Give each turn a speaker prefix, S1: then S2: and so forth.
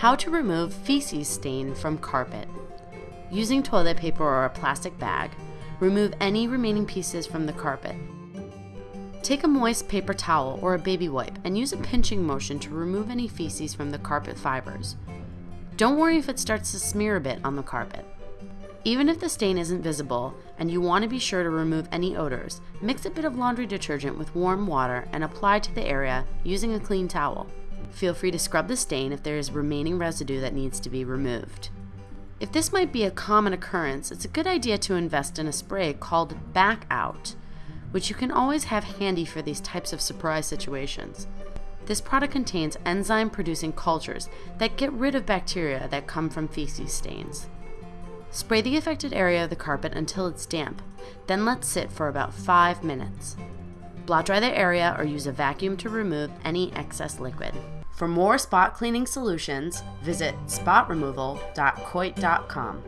S1: How to remove feces stain from carpet. Using toilet paper or a plastic bag, remove any remaining pieces from the carpet. Take a moist paper towel or a baby wipe and use a pinching motion to remove any feces from the carpet fibers. Don't worry if it starts to smear a bit on the carpet. Even if the stain isn't visible and you want to be sure to remove any odors, mix a bit of laundry detergent with warm water and apply to the area using a clean towel. Feel free to scrub the stain if there is remaining residue that needs to be removed. If this might be a common occurrence, it's a good idea to invest in a spray called Bac-Out, which you can always have handy for these types of surprise situations. This product contains enzyme producing cultures that get rid of bacteria that come from feces stains. Spray the affected area of the carpet until it's damp, then let sit for about 5 minutes. Blot dry the area or use a vacuum to remove any excess liquid. For more spot cleaning solutions, visit spotremoval.coit.com.